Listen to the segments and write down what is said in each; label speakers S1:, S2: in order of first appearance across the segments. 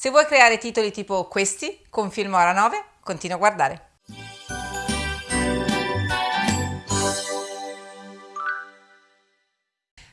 S1: Se vuoi creare titoli tipo questi, con Filmora 9, continua a guardare.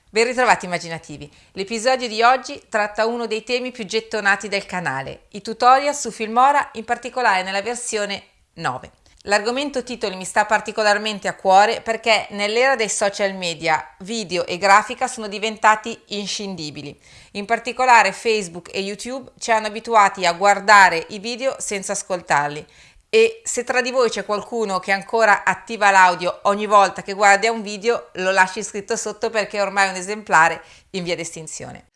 S1: Ben ritrovati immaginativi! L'episodio di oggi tratta uno dei temi più gettonati del canale, i tutorial su Filmora, in particolare nella versione 9. L'argomento titoli mi sta particolarmente a cuore perché nell'era dei social media video e grafica sono diventati inscindibili. In particolare Facebook e YouTube ci hanno abituati a guardare i video senza ascoltarli e se tra di voi c'è qualcuno che ancora attiva l'audio ogni volta che guarda un video lo lasci scritto sotto perché ormai è un esemplare in via d'estinzione.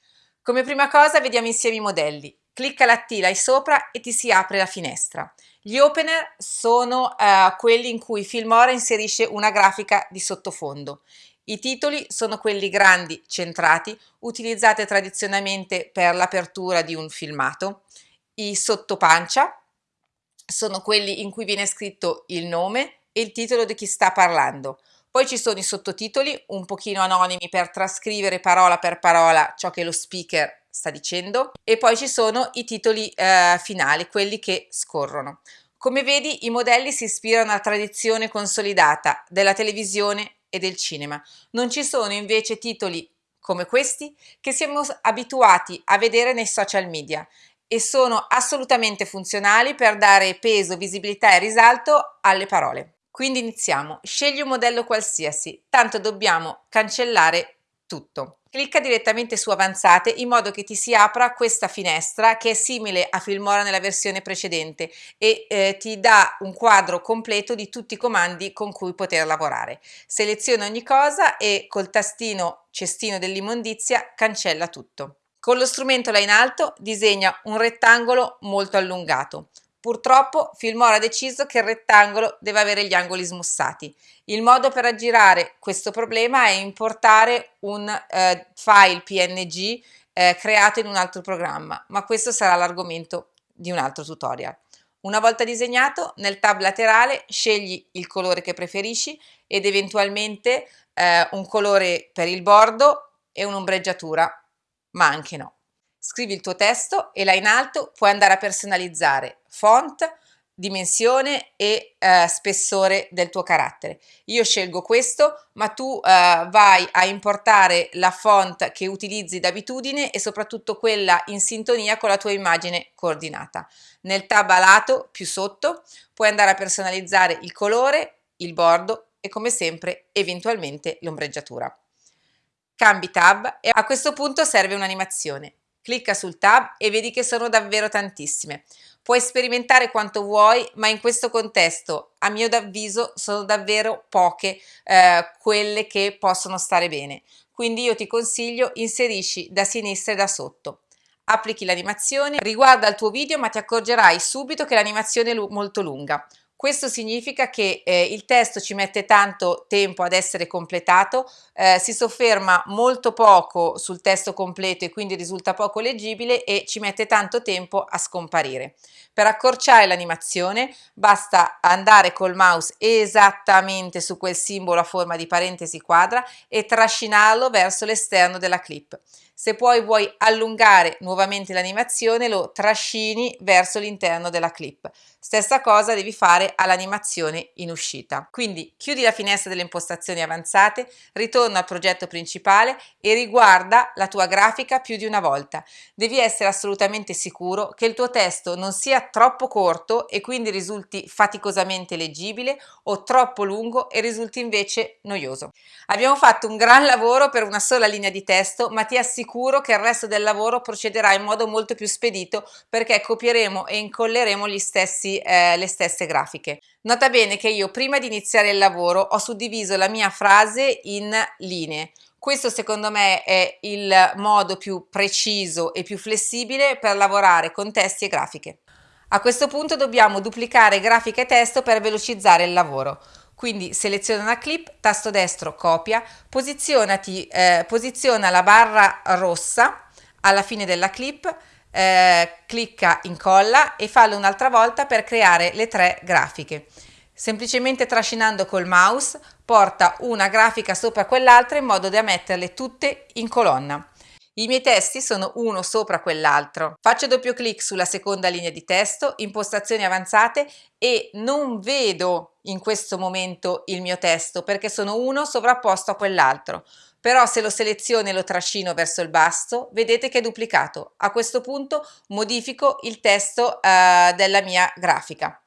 S1: Come prima cosa vediamo insieme i modelli. Clicca la T là sopra e ti si apre la finestra. Gli opener sono uh, quelli in cui Filmora inserisce una grafica di sottofondo. I titoli sono quelli grandi, centrati, utilizzati tradizionalmente per l'apertura di un filmato. I sottopancia sono quelli in cui viene scritto il nome e il titolo di chi sta parlando. Poi ci sono i sottotitoli, un pochino anonimi per trascrivere parola per parola ciò che lo speaker sta dicendo e poi ci sono i titoli eh, finali, quelli che scorrono. Come vedi i modelli si ispirano alla tradizione consolidata della televisione e del cinema. Non ci sono invece titoli come questi che siamo abituati a vedere nei social media e sono assolutamente funzionali per dare peso, visibilità e risalto alle parole. Quindi iniziamo. Scegli un modello qualsiasi, tanto dobbiamo cancellare tutto. Clicca direttamente su avanzate in modo che ti si apra questa finestra che è simile a Filmora nella versione precedente e eh, ti dà un quadro completo di tutti i comandi con cui poter lavorare. Seleziona ogni cosa e col tastino cestino dell'immondizia cancella tutto. Con lo strumento là in alto disegna un rettangolo molto allungato. Purtroppo Filmora ha deciso che il rettangolo deve avere gli angoli smussati. Il modo per aggirare questo problema è importare un eh, file PNG eh, creato in un altro programma, ma questo sarà l'argomento di un altro tutorial. Una volta disegnato, nel tab laterale scegli il colore che preferisci ed eventualmente eh, un colore per il bordo e un'ombreggiatura, ma anche no scrivi il tuo testo e là in alto puoi andare a personalizzare font, dimensione e eh, spessore del tuo carattere. Io scelgo questo, ma tu eh, vai a importare la font che utilizzi d'abitudine e soprattutto quella in sintonia con la tua immagine coordinata. Nel tab a lato, più sotto, puoi andare a personalizzare il colore, il bordo e come sempre eventualmente l'ombreggiatura. Cambi tab e a questo punto serve un'animazione. Clicca sul tab e vedi che sono davvero tantissime. Puoi sperimentare quanto vuoi, ma in questo contesto, a mio avviso, sono davvero poche eh, quelle che possono stare bene. Quindi io ti consiglio inserisci da sinistra e da sotto. Applichi l'animazione, riguarda il tuo video ma ti accorgerai subito che l'animazione è molto lunga. Questo significa che eh, il testo ci mette tanto tempo ad essere completato, eh, si sofferma molto poco sul testo completo e quindi risulta poco leggibile e ci mette tanto tempo a scomparire. Per accorciare l'animazione basta andare col mouse esattamente su quel simbolo a forma di parentesi quadra e trascinarlo verso l'esterno della clip. Se poi vuoi allungare nuovamente l'animazione lo trascini verso l'interno della clip. Stessa cosa devi fare all'animazione in uscita. Quindi chiudi la finestra delle impostazioni avanzate, ritorna al progetto principale e riguarda la tua grafica più di una volta. Devi essere assolutamente sicuro che il tuo testo non sia troppo corto e quindi risulti faticosamente leggibile o troppo lungo e risulti invece noioso. Abbiamo fatto un gran lavoro per una sola linea di testo ma ti assicuro sicuro che il resto del lavoro procederà in modo molto più spedito perché copieremo e incolleremo stessi, eh, le stesse grafiche. Nota bene che io prima di iniziare il lavoro ho suddiviso la mia frase in linee. Questo secondo me è il modo più preciso e più flessibile per lavorare con testi e grafiche. A questo punto dobbiamo duplicare grafica e testo per velocizzare il lavoro. Quindi seleziona una clip, tasto destro copia, eh, posiziona la barra rossa alla fine della clip, eh, clicca incolla e fallo un'altra volta per creare le tre grafiche. Semplicemente trascinando col mouse porta una grafica sopra quell'altra in modo da metterle tutte in colonna. I miei testi sono uno sopra quell'altro. Faccio doppio clic sulla seconda linea di testo, impostazioni avanzate e non vedo in questo momento il mio testo perché sono uno sovrapposto a quell'altro. Però se lo seleziono e lo trascino verso il basso, vedete che è duplicato. A questo punto modifico il testo eh, della mia grafica.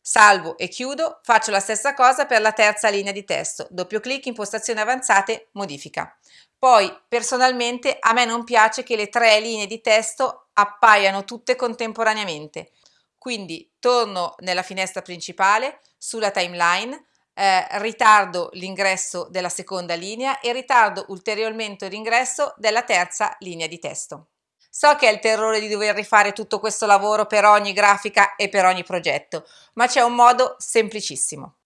S1: Salvo e chiudo, faccio la stessa cosa per la terza linea di testo. Doppio clic, impostazioni avanzate, modifica. Poi personalmente a me non piace che le tre linee di testo appaiano tutte contemporaneamente. Quindi torno nella finestra principale, sulla timeline, eh, ritardo l'ingresso della seconda linea e ritardo ulteriormente l'ingresso della terza linea di testo. So che è il terrore di dover rifare tutto questo lavoro per ogni grafica e per ogni progetto, ma c'è un modo semplicissimo.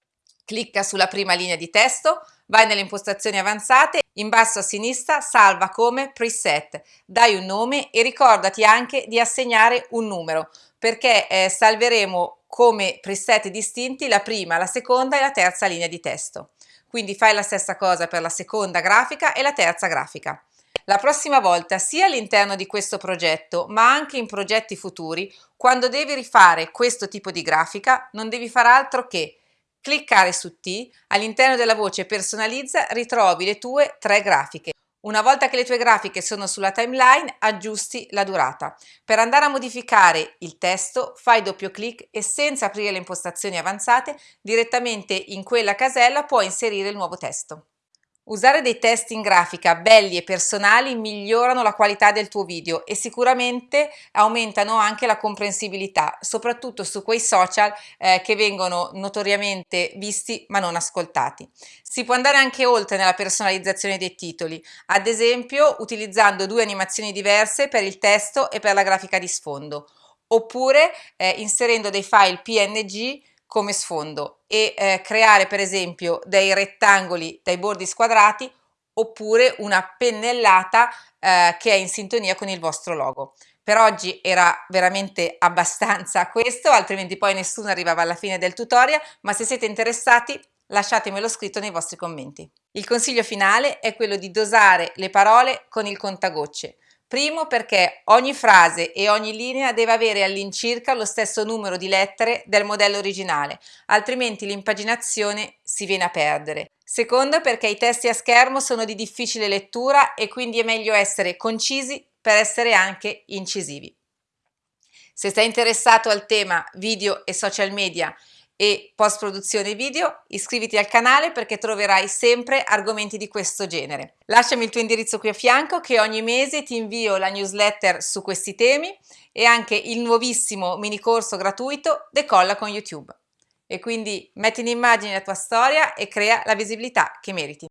S1: Clicca sulla prima linea di testo, vai nelle impostazioni avanzate in basso a sinistra salva come preset, dai un nome e ricordati anche di assegnare un numero perché eh, salveremo come preset distinti la prima, la seconda e la terza linea di testo. Quindi fai la stessa cosa per la seconda grafica e la terza grafica. La prossima volta, sia all'interno di questo progetto, ma anche in progetti futuri, quando devi rifare questo tipo di grafica, non devi fare altro che cliccare su T, all'interno della voce personalizza ritrovi le tue tre grafiche. Una volta che le tue grafiche sono sulla timeline, aggiusti la durata. Per andare a modificare il testo, fai doppio clic e senza aprire le impostazioni avanzate, direttamente in quella casella puoi inserire il nuovo testo. Usare dei testi in grafica belli e personali migliorano la qualità del tuo video e sicuramente aumentano anche la comprensibilità, soprattutto su quei social eh, che vengono notoriamente visti ma non ascoltati. Si può andare anche oltre nella personalizzazione dei titoli, ad esempio utilizzando due animazioni diverse per il testo e per la grafica di sfondo, oppure eh, inserendo dei file PNG come sfondo e eh, creare per esempio dei rettangoli dai bordi squadrati oppure una pennellata eh, che è in sintonia con il vostro logo. Per oggi era veramente abbastanza questo, altrimenti poi nessuno arrivava alla fine del tutorial, ma se siete interessati lasciatemelo scritto nei vostri commenti. Il consiglio finale è quello di dosare le parole con il contagocce. Primo perché ogni frase e ogni linea deve avere all'incirca lo stesso numero di lettere del modello originale, altrimenti l'impaginazione si viene a perdere. Secondo perché i testi a schermo sono di difficile lettura e quindi è meglio essere concisi per essere anche incisivi. Se sei interessato al tema video e social media e post produzione video, iscriviti al canale perché troverai sempre argomenti di questo genere. Lasciami il tuo indirizzo qui a fianco che ogni mese ti invio la newsletter su questi temi e anche il nuovissimo mini corso gratuito Decolla con YouTube. E quindi metti in immagine la tua storia e crea la visibilità che meriti.